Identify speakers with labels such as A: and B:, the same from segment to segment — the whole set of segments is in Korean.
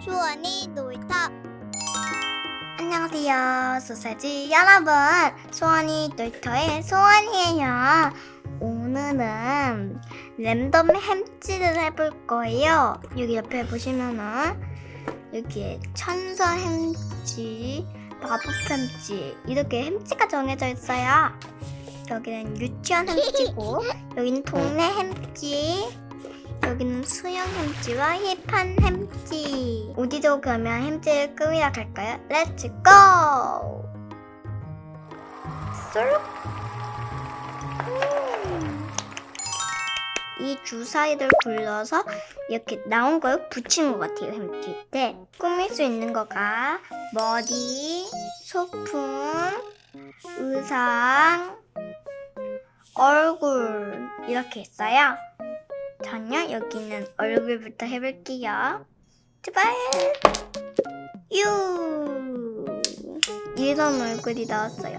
A: 수원이 놀이터. 안녕하세요 소세지 여러분. 수원이 놀이터의 소원이에요. 오늘은 랜덤 햄찌를 해볼 거예요. 여기 옆에 보시면은 여기에 천사 햄찌 마법 햄찌 이렇게 햄찌가 정해져 있어요 여기는 유치원 햄찌고 여기는 동네 햄찌 여기는 수영 햄찌와 hip한 햄찌 어디로 가면 햄찌를 꾸미러 갈까요? Let's go! 쏠 음. 이 주사위를 굴려서 이렇게 나온 걸 붙인 것 같아요 햄찌 때 꾸밀 수 있는 거가 머리, 소품, 의상, 얼굴 이렇게 있어요 전요 여기는 얼굴부터 해볼게요. 제발. 유. 이런 얼굴이 나왔어요.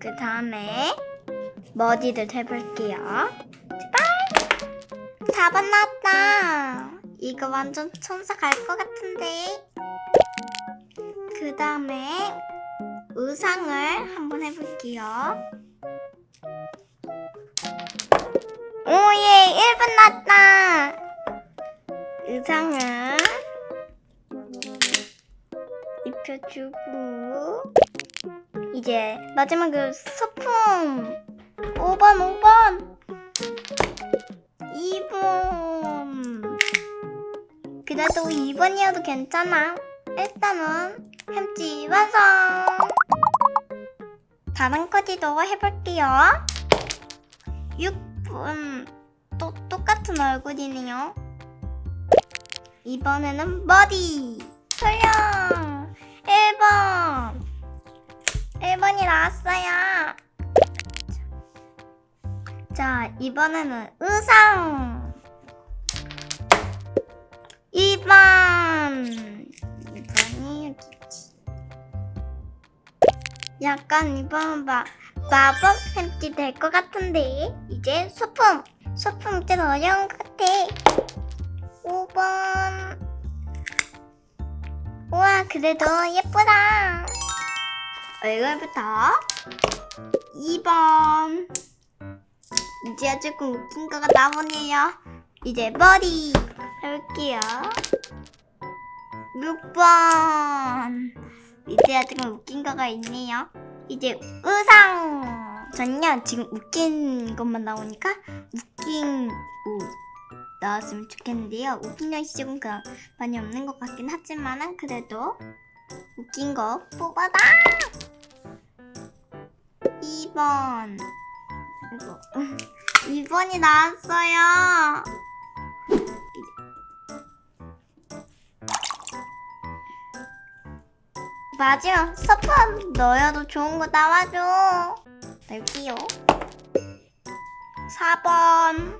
A: 그 다음에 머리를 해볼게요. 제발. 4번 나왔다. 이거 완전 천사 갈 것 같은데. 그 다음에 의상을 한번 해볼게요. 오예, 1분 났다. 의상을 입혀주고 이제 마지막으로 소품 5번, 5번 2번 그래도 2번이어도 괜찮아. 일단은 햄찌 완성! 다른 코디도 해볼게요. 6분 또 똑같은 얼굴이네요. 이번에는 머리! 설령! 1번! 1번이 나왔어요. 자, 이번에는 의상! 약간 이번 마, 마법 햄찌 될 것 같은데. 이제 소품! 소품 좀 어려운 것 같아. 5번. 우와 그래도 예쁘다. 얼굴부터. 2번. 이제 조금 웃긴 거가 나오네요. 이제 머리 해볼게요. 6번 이제야 조금 웃긴 거가 있네요. 이제 의상! 전요 지금 웃긴 것만 나오니까 웃긴 옷 나왔으면 좋겠는데요. 웃긴 옷이 조금 그 많이 없는 것 같긴 하지만은 그래도 웃긴 거 뽑아다 2번. 이거. 2번이 나왔어요 마지막 서품 넣어도 좋은 거 나와줘. 넣을게요 4번.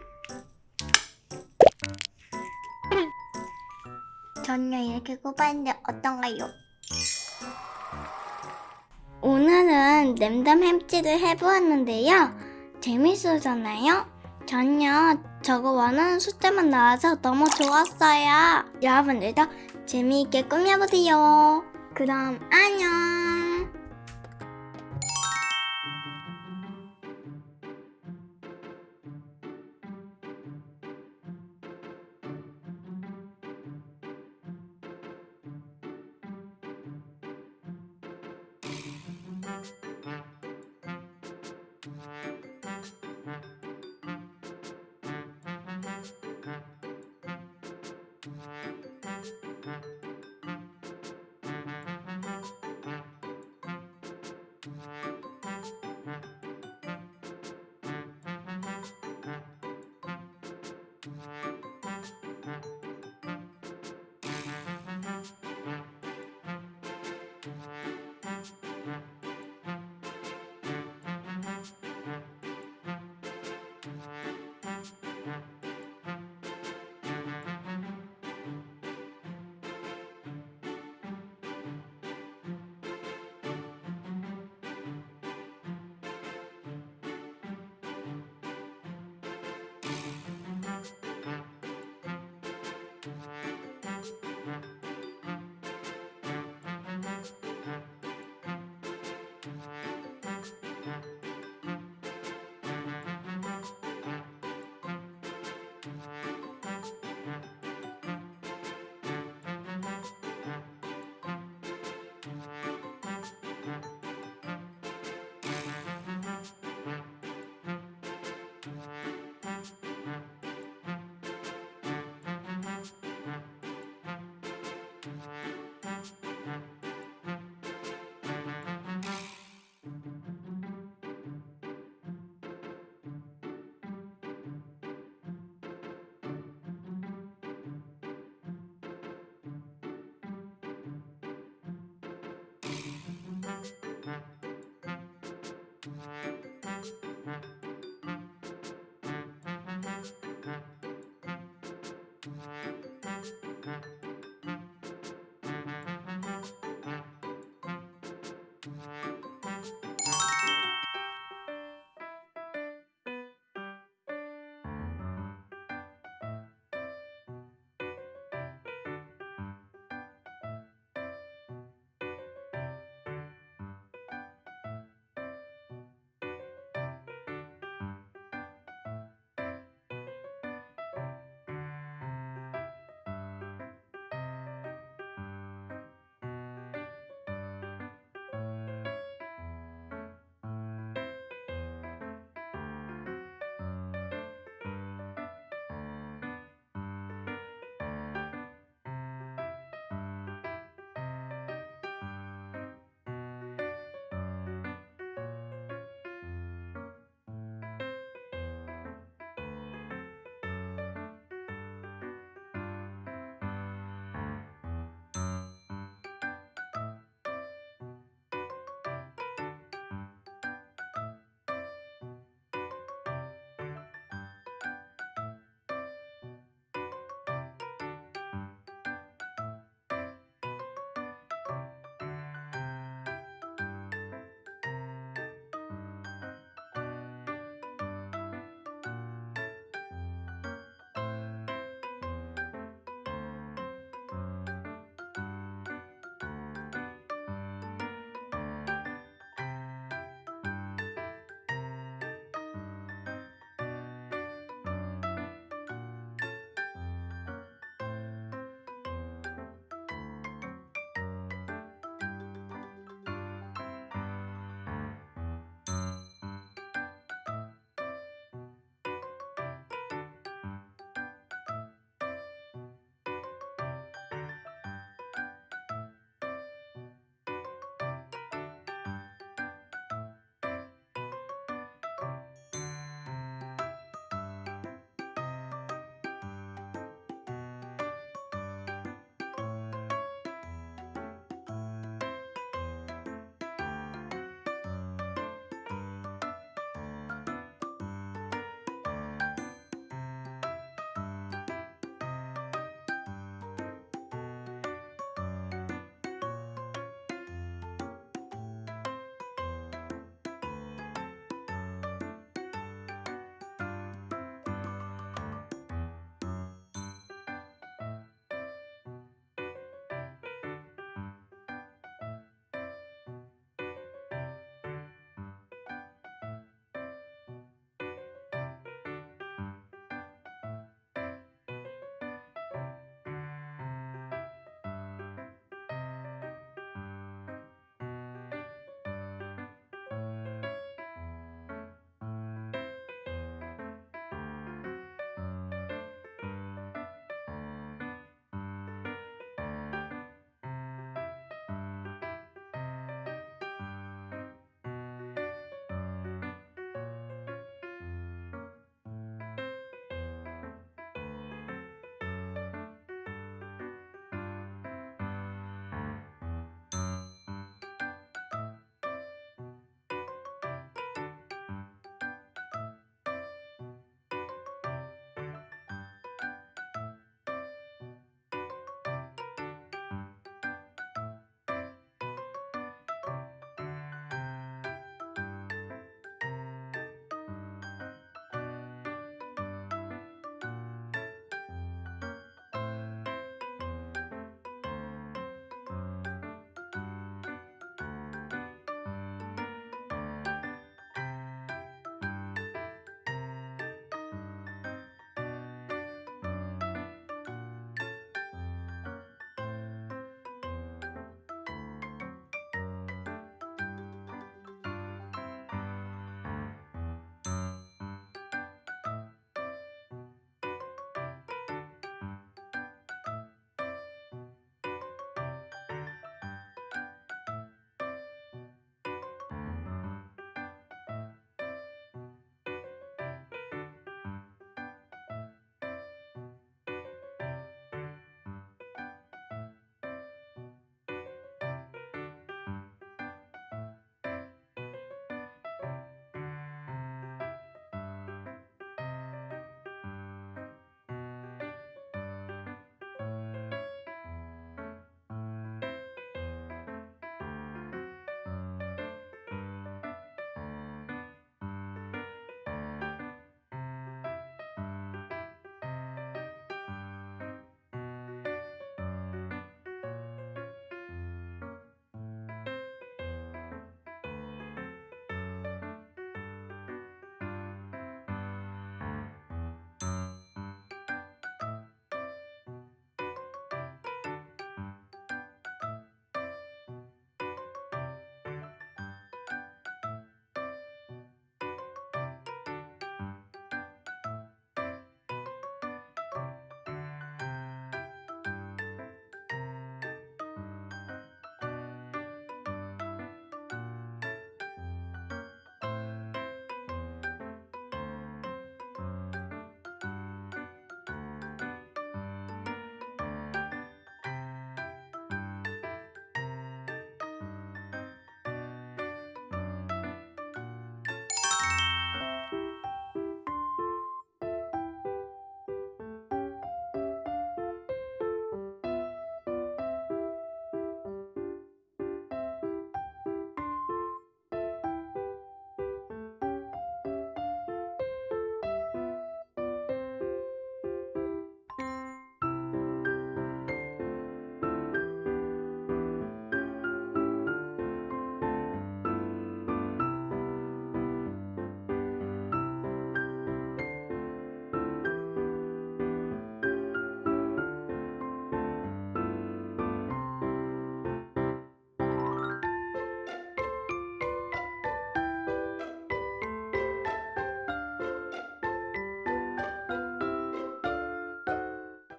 A: 전혀 이렇게 꼽았는데 어떤가요? 오늘은 랜덤 햄찌를 해보았는데요. 재밌었잖아요? 전혀 저거 원하는 숫자만 나와서 너무 좋았어요. 여러분들도 재미있게 꾸며보세요 그럼 안녕